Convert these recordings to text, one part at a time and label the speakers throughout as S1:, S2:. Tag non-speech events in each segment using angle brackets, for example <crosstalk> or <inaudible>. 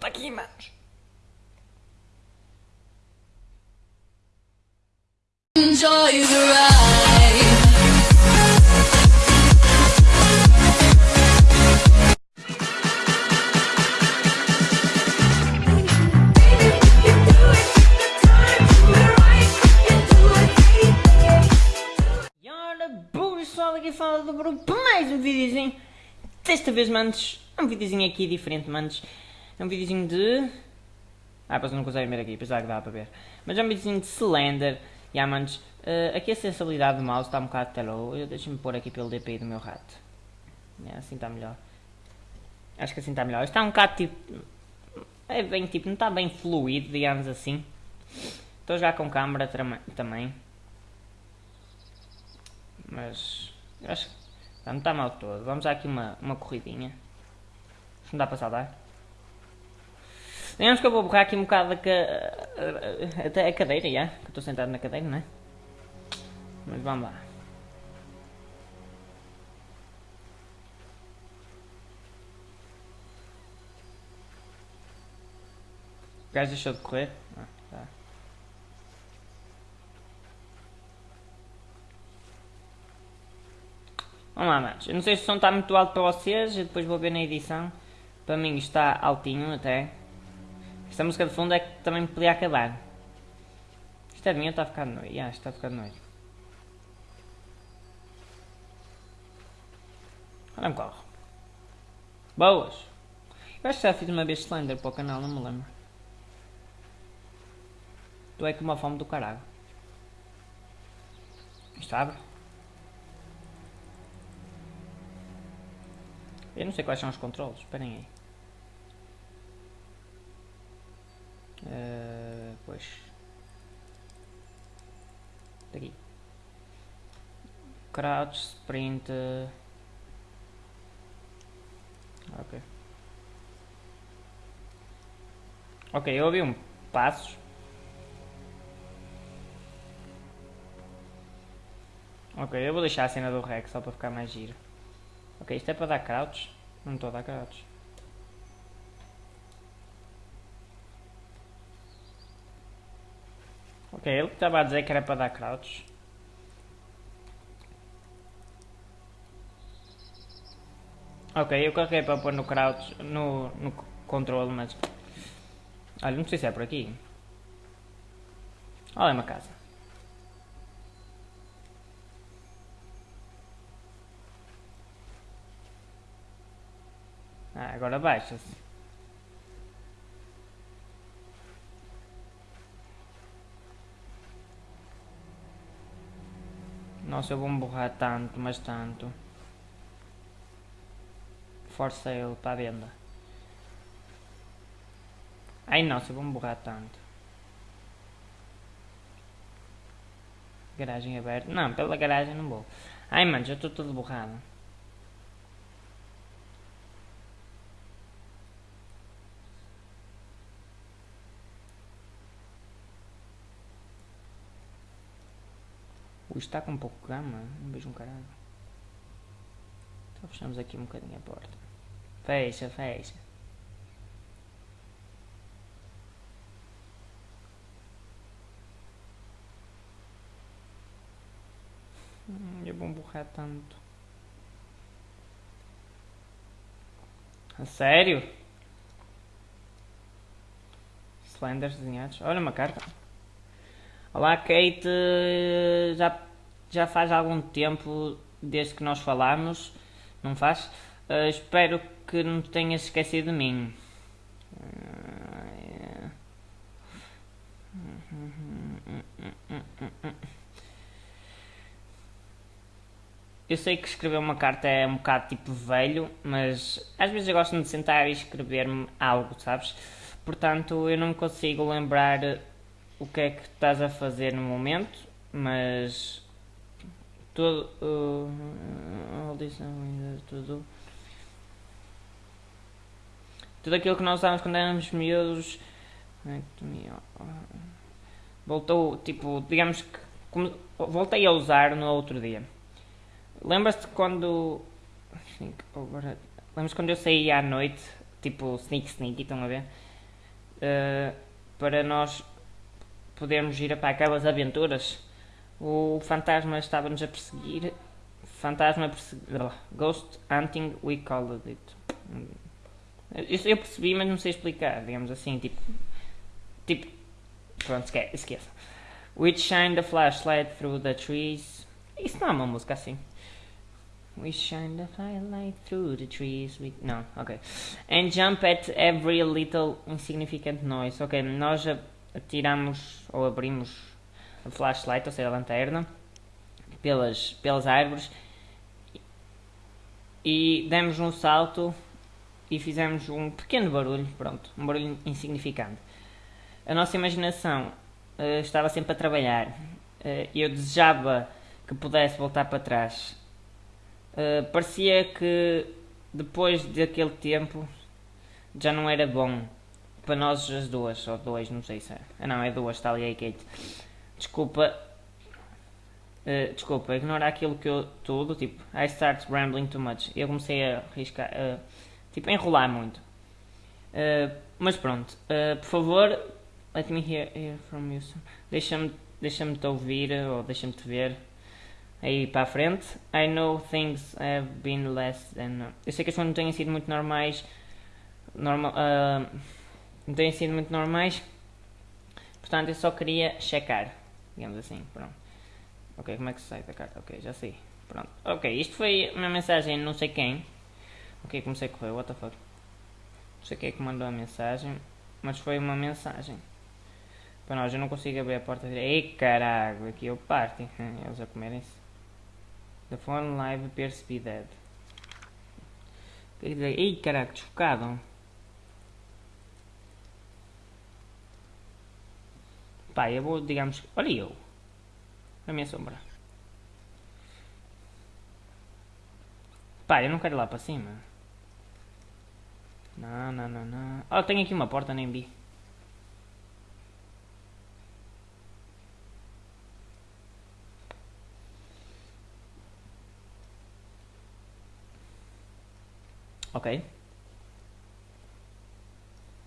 S1: Volta aqui, manos.
S2: Enjoy the ride.
S1: Pessoal, aqui fala do para mais um videozinho. Desta vez, manos, um videozinho aqui diferente, manos. É um videozinho de... Ah, pois não conseguem ver aqui, apesar que dá para ver. Mas é um videozinho de Slender. E yeah, manos, eh, aqui a sensibilidade do mouse está um bocado telou. Deixa-me pôr aqui pelo DPI do meu rato. É, assim está melhor. Acho que assim está melhor. Está um bocado tipo... É bem tipo, não está bem fluido, digamos assim. Estou jogar com câmera também. Mas acho que não está mal todo. Vamos dar aqui uma, uma corridinha. Não dá para saltar. Digamos que eu vou borrar aqui um bocado a ca... até a cadeira, já. Que eu estou sentado na cadeira, não é? Mas vamos lá. O gajo deixou de correr? Ah, tá. Vamos lá, manos. Eu não sei se o som está muito alto para vocês, eu depois vou ver na edição. Para mim está altinho até. Esta música de fundo é que também podia acabar. Isto é mim ou está a ficar de noite? Ah, está a ficar de noite. Olha um carro. Boas! Eu acho que já fiz uma vez Slender para o canal, não me lembro. Tu é com uma fome do caralho. Isto abre? Eu não sei quais são os controles, esperem aí. Eh, pois. Daqui. Crouch, sprint. Ok. Ok, eu ouvi um passos. Ok, eu vou deixar a cena do Rex só para ficar mais giro. Ok, isto é para dar crouch? Não estou a dar crouch. Ok, ele estava a dizer que era para dar crouch. Ok, eu carreguei para pôr no crouch, no, no controle, mas... Olha, não sei se é por aqui. Olha, é uma casa. Ah, agora baixa-se. Nossa, eu vou me borrar tanto, mas tanto. For sale, para venda. Ai, nossa, eu vou me borrar tanto. Garagem aberta. Não, pela garagem não vou. Ai, mano, já estou todo borrado. Está com pouco gama, não vejo um caralho. Então fechamos aqui um bocadinho a porta. Fecha, fecha. Eu vou borrar tanto. A sério? Slenders desenhados. Olha uma carta. Olá Kate, já, já faz algum tempo desde que nós falamos, não faz? Uh, espero que não te tenhas esquecido de mim. Eu sei que escrever uma carta é um bocado tipo velho, mas às vezes eu gosto de sentar e escrever-me algo, sabes? Portanto, eu não consigo lembrar o que é que estás a fazer no momento, mas tudo, uh, tudo, tudo aquilo que nós usávamos quando éramos miúdos voltou, tipo, digamos que como, voltei a usar no outro dia. Lembras-te quando lembras quando eu saía à noite, tipo sneak sneak, estão a ver? uh, para nós podermos ir para aquelas aventuras. O fantasma estava-nos a perseguir. Fantasma perseguir. Ghost hunting, we called it. Isso eu percebi, mas não sei explicar, digamos assim, tipo. Tipo. Pronto, esqueça. Which shine the flashlight through the trees. Isso não é uma música assim. We shine the firelight through the trees. We... Não, ok. And jump at every little insignificant noise. Ok, nós atiramos ou abrimos a flashlight, ou seja, a lanterna, pelas, pelas árvores e demos um salto e fizemos um pequeno barulho, pronto, um barulho insignificante. A nossa imaginação uh, estava sempre a trabalhar. Uh, eu desejava que pudesse voltar para trás Uh, parecia que depois daquele tempo já não era bom para nós as duas, ou dois, não sei se é. Ah, não, é duas, está ali a Kate. Desculpa, uh, desculpa, ignora aquilo que eu tudo, tipo, I start rambling too much. Eu comecei a arriscar, uh, tipo, a enrolar muito. Uh, mas pronto, por favor, let me hear, hear from you. Deixa-me deixa te ouvir, ou deixa-me te ver aí para a frente. I know things have been less than. Eu sei que as coisas não têm sido muito normais. Normal, não têm sido muito normais. Portanto, eu só queria checar. Digamos assim, pronto. Ok, como é que se sai da carta? Ok, já sei. Pronto. Ok, isto foi uma mensagem não sei quem. Ok, comecei a correr, what the fuck. Não sei quem é que mandou a mensagem. Mas foi uma mensagem. Para nós, eu não consigo abrir a porta. Ei caralho, aqui eu parto. <laughs> Eles a comerem-se. The phone live appears to be dead. Ei caraca, desfocado. Pá, eu vou, digamos, olha eu. A minha sombra. Pá, eu não quero ir lá para cima. Não, não, não, não. Oh, tenho aqui uma porta, nem vi. Ok.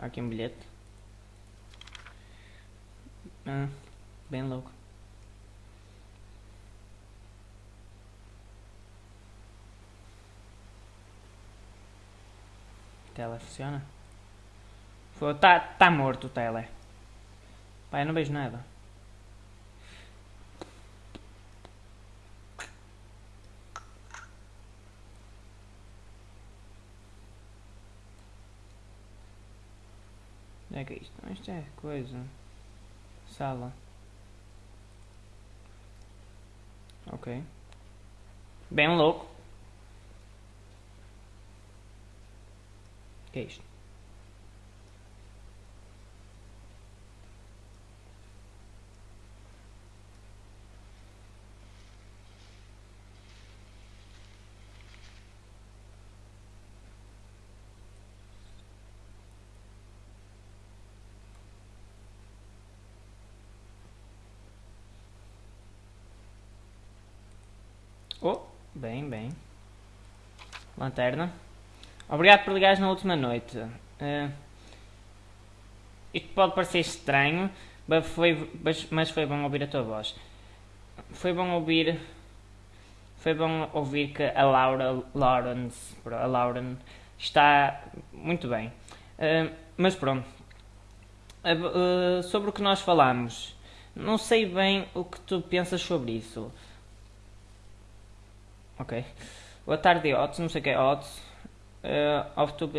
S1: Aqui um bilhete. Ah, bem louco. Tela funciona? Foi, tá, tá morto o tele. Pai, não vejo nada. Onde é que é isto? Isto é coisa. Sala. Ok. Bem louco. Que é isto? Oh, bem, bem. Lanterna. Obrigado por ligares na última noite. Uh, isto pode parecer estranho, mas foi, mas foi bom ouvir a tua voz. Foi bom ouvir. Foi bom ouvir que a Laura Lawrence, a Lauren, está muito bem. Uh, mas pronto. Uh, sobre o que nós falamos, não sei bem o que tu pensas sobre isso. Ok. Boa tarde, Otis. Não sei o que é Otis. Uh, off to...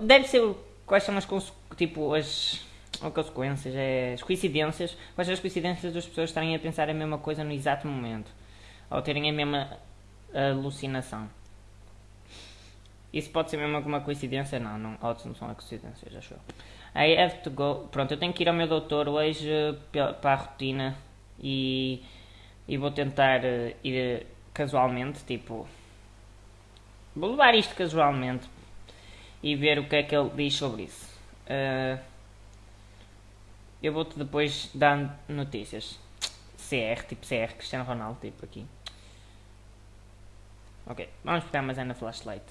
S1: Deve ser... Quais são as... Tipo, as... As consequências, é, as coincidências. Quais são as coincidências das pessoas estarem a pensar a mesma coisa no exato momento? Ou terem a mesma alucinação? Isso pode ser mesmo alguma coincidência? Não, não, Otis não são coincidências, acho eu. I have to go. Pronto, eu tenho que ir ao meu doutor hoje para a rotina e e vou tentar uh, ir casualmente, tipo, vou levar isto casualmente e ver o que é que ele diz sobre isso. Uh, eu vou-te depois dar notícias. CR, tipo CR, Cristiano Ronaldo, tipo aqui. Ok, vamos pegar mais na flashlight.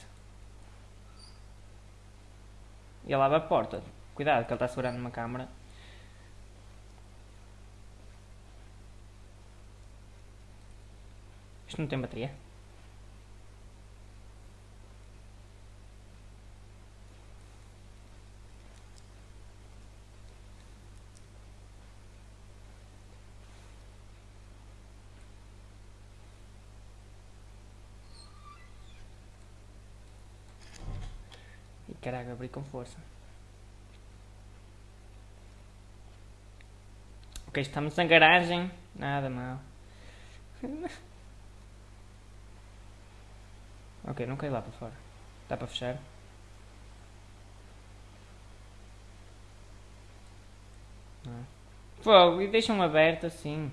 S1: Ele abre a porta. Cuidado que ele está segurando uma câmera. Isto não tem bateria? E caraca, abri com força. Ok, estamos na garagem. Nada mal. <laughs> ok, não cai lá para fora. Dá para fechar? Não. Fogo, e deixam aberto assim.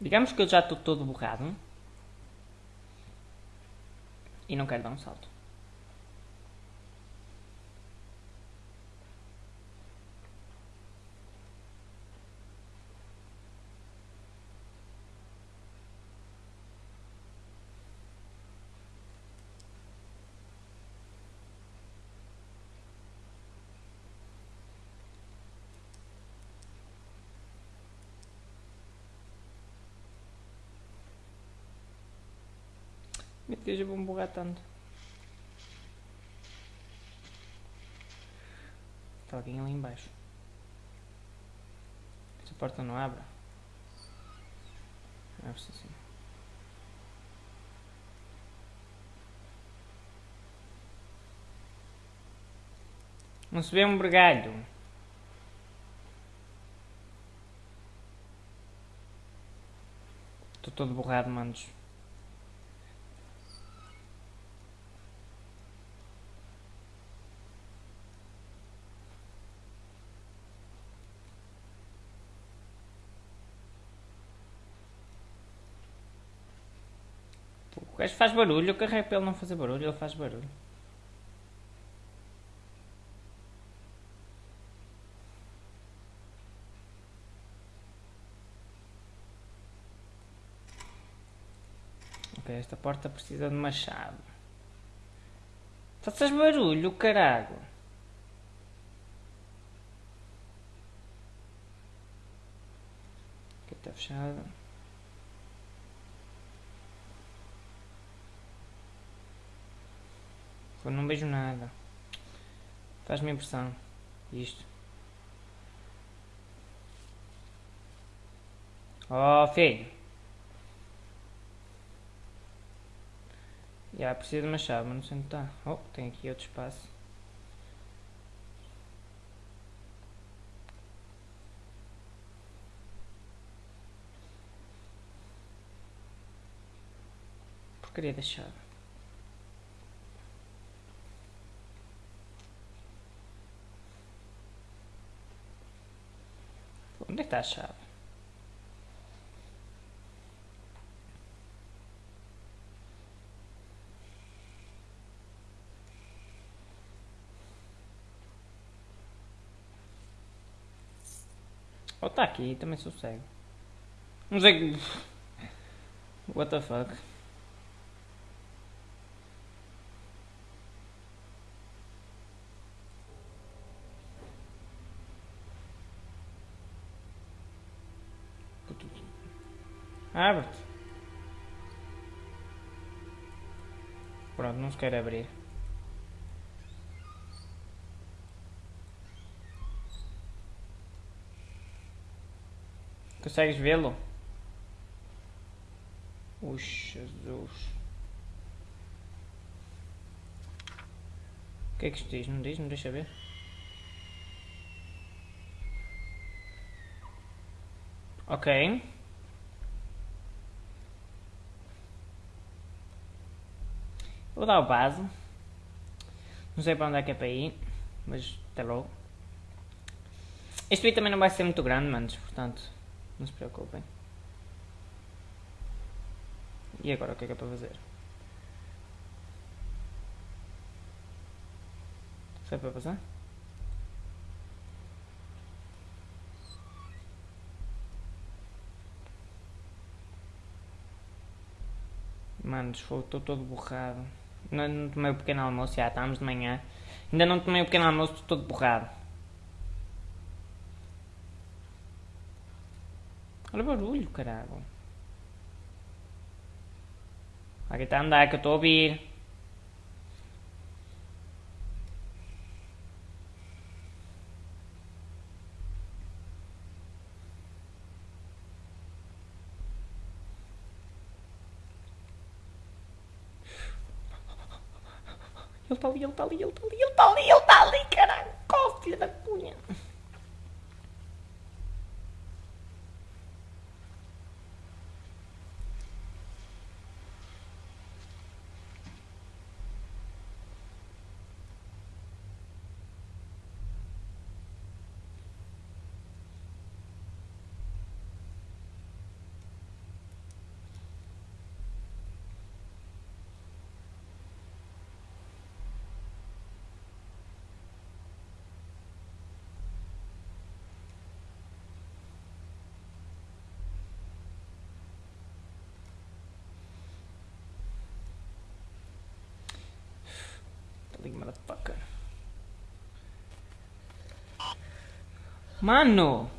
S1: Digamos que eu já estou todo borrado. E não quero dar um salto. Meu Deus, eu vou me borrar tanto. Está alguém ali embaixo. Esta porta não abre. Abre-se assim. Não se vê um bregalho. Estou todo borrado, manos. Gajo faz barulho, eu carrego para ele não fazer barulho, ele faz barulho. Ok, esta porta precisa de uma chave. Faças barulho, carago. Aqui está fechado. Não vejo nada. Faz-me impressão. Isto. Oh, filho. Já preciso de uma chave, mas não sei onde está. Oh, tem aqui outro espaço. Porcaria da chave. Onde é que está a chave? Oh, está aqui, também sou cego. Não sei. What the fuck? Abre-te. Pronto, não se quer abrir. Consegues vê-lo? Oh, Jesus. O que é que isto diz? Não diz? Não deixa ver? Ok. Vou dar o base. Não sei para onde é que é para ir, mas até logo. Este vídeo também não vai ser muito grande, manos, portanto, não se preocupem. E agora o que é que é para fazer? Sai para passar? Manos, estou todo borrado. Não, não tomei o pequeno almoço, já estamos de manhã. Ainda não tomei o pequeno almoço, estou todo borrado. Olha o barulho, caralho. Aqui está a andar, que eu estou a ouvir. Ali, ele está ali, ele está ali, ele está ali, ele está ali, caralho. Filha da motherfucker. Mano!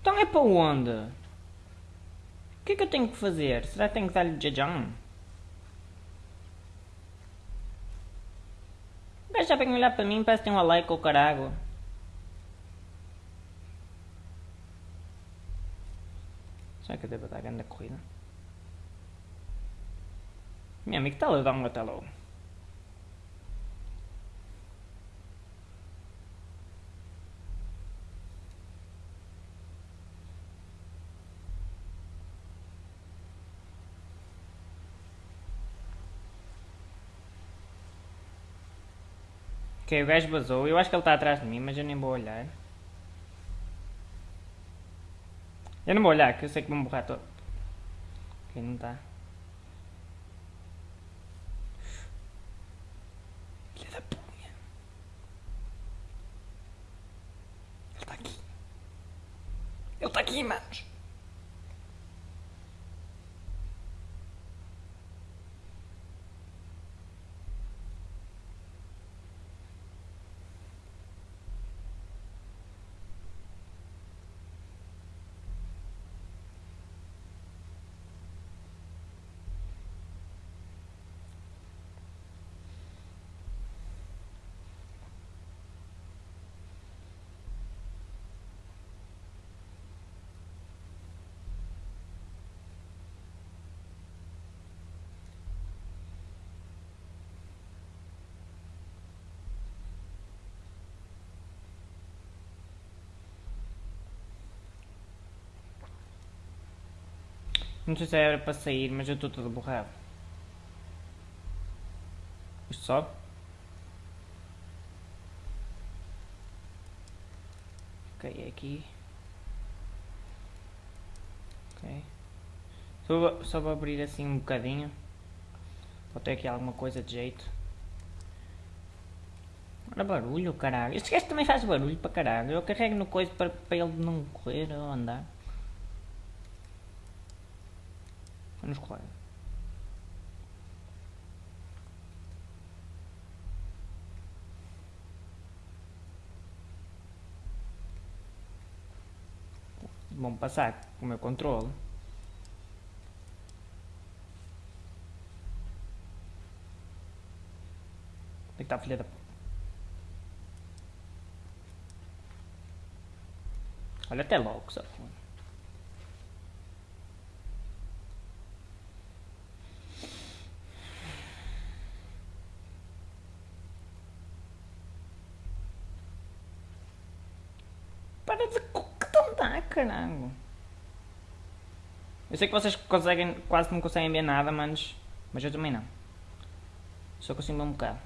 S1: Então é para onde? O que é que eu tenho que fazer? Será que tenho que dar-lhe jajão? O gajo já vem olhar para mim parece que tem um like ou carago. Será que eu devo dar grande corrida? Minha amiga está a dar um até logo. Ok, o gajo vazou. Eu acho que ele está atrás de mim, mas eu nem vou olhar. Eu não vou olhar, que eu sei que vou me borrar todo. Ok, não está. Filha da punha. Ele está aqui. Ele está aqui, manos. Não sei se era para sair, mas eu estou todo borrado. Isto sobe? Ok, é aqui. Ok. Só, só vou abrir assim um bocadinho. Vou ter aqui alguma coisa de jeito. Olha barulho, caralho. Este gajo também faz barulho para caralho. Eu carrego no coisa para, para ele não correr ou andar. Vamos correr. Vamos passar o meu controle. Onde é está a filha da. Olha até logo, só. Para de tontar, caralho. Eu sei que vocês conseguem, quase não conseguem ver nada, manos. Mas eu também não. Só consigo ver um bocado.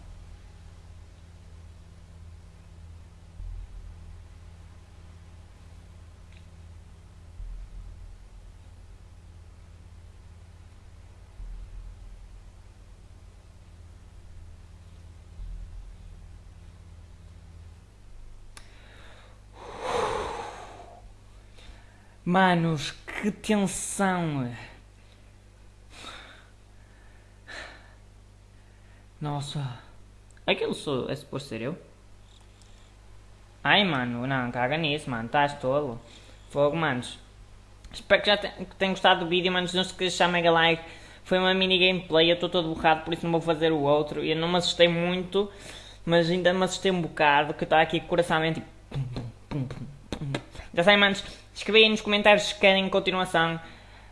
S1: Manos, que tensão! Nossa, é aquilo sou, é suposto ser eu? Ai, mano, não, caga nisso, mano, estás tolo. Fogo, manos. Espero que já tenham gostado do vídeo, manos. Não se esqueça de deixar mega like. Foi uma mini gameplay, eu estou todo borrado, por isso não vou fazer o outro. Eu não me assustei muito, mas ainda me assustei um bocado, que está aqui coração tipo... Pum, pum, pum, já sabem, manos. Escrevem aí nos comentários se querem continuação.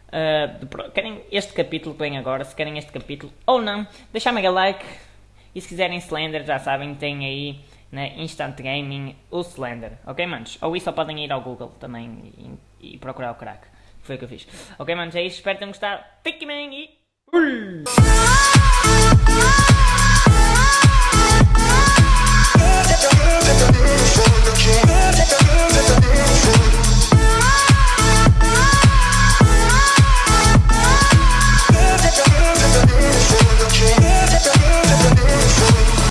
S1: Uh, de querem este capítulo que vem agora, se querem este capítulo ou não, deixar mega like e se quiserem Slender, já sabem, tem aí na Instant Gaming o Slender, ok manos? Ou isso só podem ir ao Google também e, e procurar o crack, foi o que eu fiz. Ok manos, é isso, espero que tenham gostado, fiquem bem e... Fui!